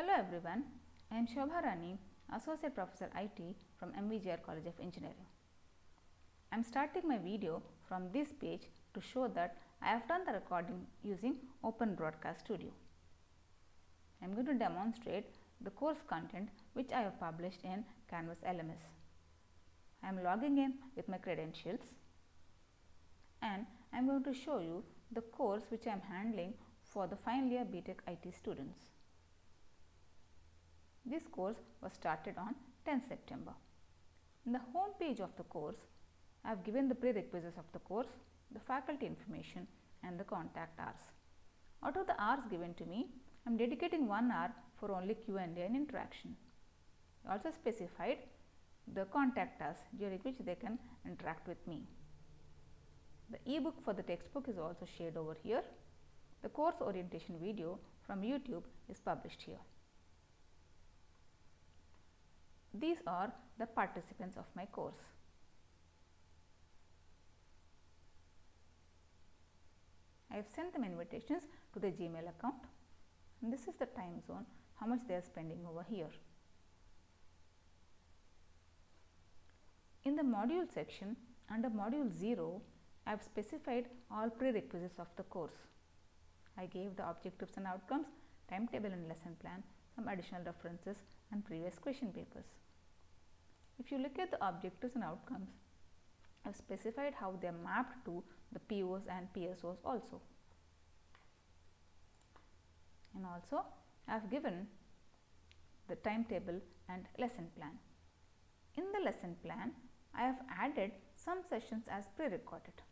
Hello everyone, I am Shobha Rani, Associate Professor IT from MVGR College of Engineering. I am starting my video from this page to show that I have done the recording using Open Broadcast Studio. I am going to demonstrate the course content which I have published in Canvas LMS. I am logging in with my credentials and I am going to show you the course which I am handling for the final year BTech IT students. This course was started on 10 September. In the home page of the course, I have given the prerequisites of the course, the faculty information and the contact hours. Out of the hours given to me, I am dedicating 1 hour for only Q&A and interaction. I also specified the contact us during which they can interact with me. The e-book for the textbook is also shared over here. The course orientation video from YouTube is published here. These are the participants of my course. I have sent them invitations to the Gmail account and this is the time zone, how much they are spending over here. In the module section under module 0, I have specified all prerequisites of the course. I gave the objectives and outcomes, timetable and lesson plan, some additional references and previous question papers. If you look at the objectives and outcomes, I have specified how they are mapped to the POs and PSOs also. And also I have given the timetable and lesson plan. In the lesson plan, I have added some sessions as pre-recorded.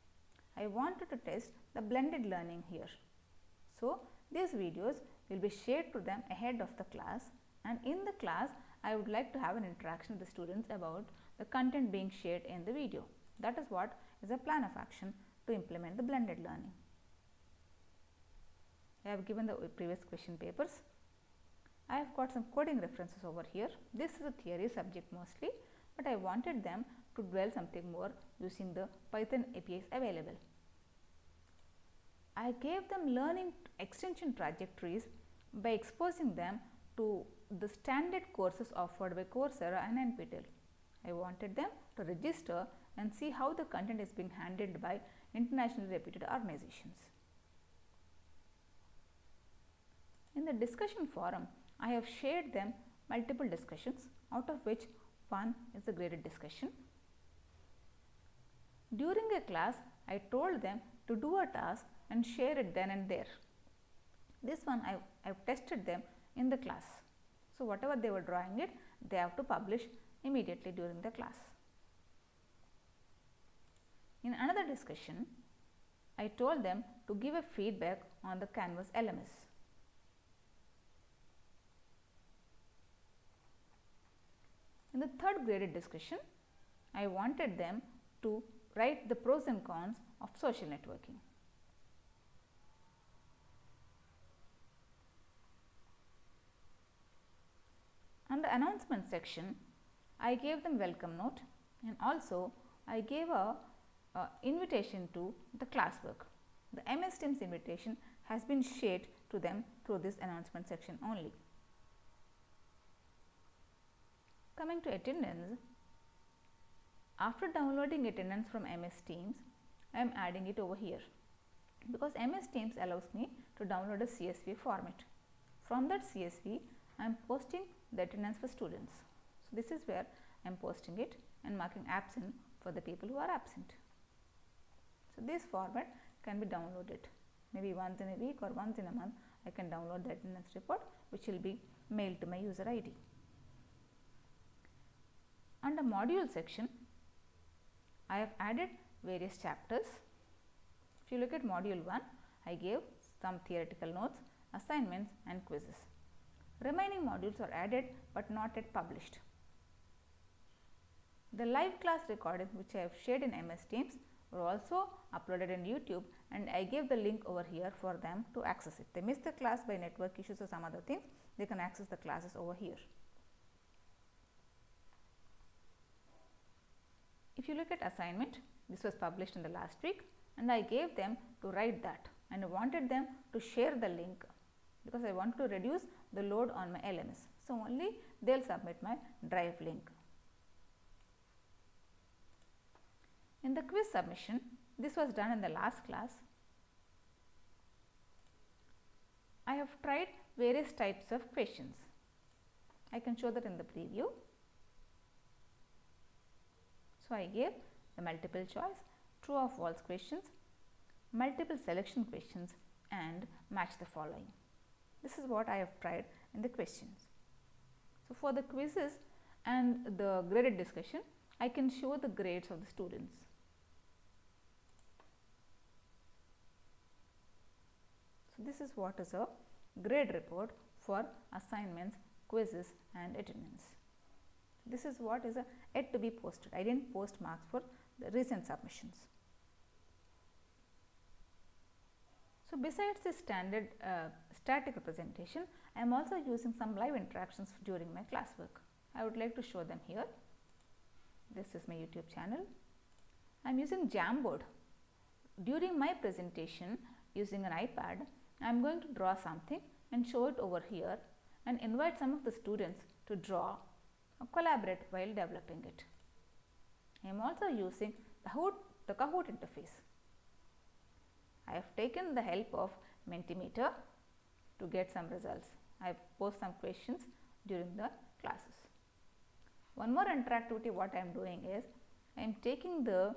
I wanted to test the blended learning here. So, these videos will be shared to them ahead of the class and in the class I would like to have an interaction with the students about the content being shared in the video. That is what is a plan of action to implement the blended learning. I have given the previous question papers. I have got some coding references over here. This is a theory subject mostly, but I wanted them to dwell something more using the Python APIs available. I gave them learning extension trajectories by exposing them to the standard courses offered by Coursera and NPTEL. I wanted them to register and see how the content is being handled by internationally reputed organizations. In the discussion forum, I have shared them multiple discussions out of which one is a graded discussion. During a class, I told them to do a task and share it then and there. This one I have tested them in the class. So, whatever they were drawing it, they have to publish immediately during the class. In another discussion, I told them to give a feedback on the Canvas LMS. In the third graded discussion, I wanted them to write the pros and cons of social networking. On the announcement section, I gave them welcome note and also I gave a, a invitation to the classwork. The MS Teams invitation has been shared to them through this announcement section only. Coming to attendance, after downloading attendance from MS Teams, I am adding it over here because MS Teams allows me to download a CSV format. From that CSV, I am posting the attendance for students. So, this is where I am posting it and marking absent for the people who are absent. So, this format can be downloaded maybe once in a week or once in a month I can download the attendance report which will be mailed to my user ID. Under module section, I have added various chapters. If you look at module 1, I gave some theoretical notes, assignments and quizzes. Remaining modules are added, but not yet published. The live class recordings which I have shared in MS Teams were also uploaded in YouTube and I gave the link over here for them to access it. They missed the class by network issues or some other things, they can access the classes over here. If you look at assignment, this was published in the last week and I gave them to write that and I wanted them to share the link because I want to reduce the load on my LMS. So, only they will submit my drive link. In the quiz submission, this was done in the last class. I have tried various types of questions. I can show that in the preview. So, I gave the multiple choice, true or false questions, multiple selection questions and match the following. This is what I have tried in the questions. So, for the quizzes and the graded discussion, I can show the grades of the students. So, this is what is a grade report for assignments, quizzes and attendance. This is what is a yet to be posted. I did not post marks for the recent submissions. So, besides the standard uh, static representation, I am also using some live interactions during my classwork. I would like to show them here. This is my YouTube channel. I am using Jamboard. During my presentation using an iPad, I am going to draw something and show it over here and invite some of the students to draw or collaborate while developing it. I am also using the Kahoot, the Kahoot interface. I have taken the help of Mentimeter to get some results. I have posed some questions during the classes. One more interactivity what I am doing is I am taking the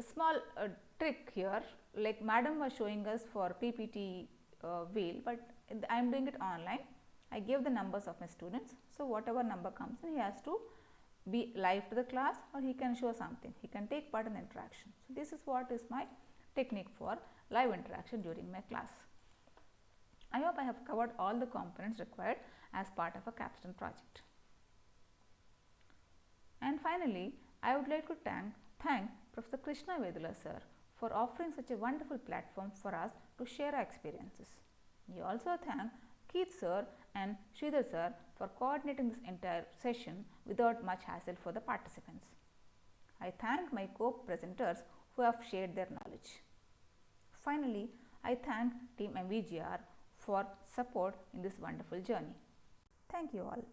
small uh, trick here like madam was showing us for PPT uh, wheel, but I am doing it online. I give the numbers of my students. So, whatever number comes in he has to be live to the class or he can show something, he can take part in the interaction. So, this is what is my technique for live interaction during my class. I hope I have covered all the components required as part of a capstone project. And finally, I would like to thank, thank Professor Krishna Vedula sir for offering such a wonderful platform for us to share our experiences. We also thank Keith sir and Sridhar sir for coordinating this entire session without much hassle for the participants. I thank my co-presenters who have shared their knowledge. Finally, I thank Team MVGR for support in this wonderful journey. Thank you all.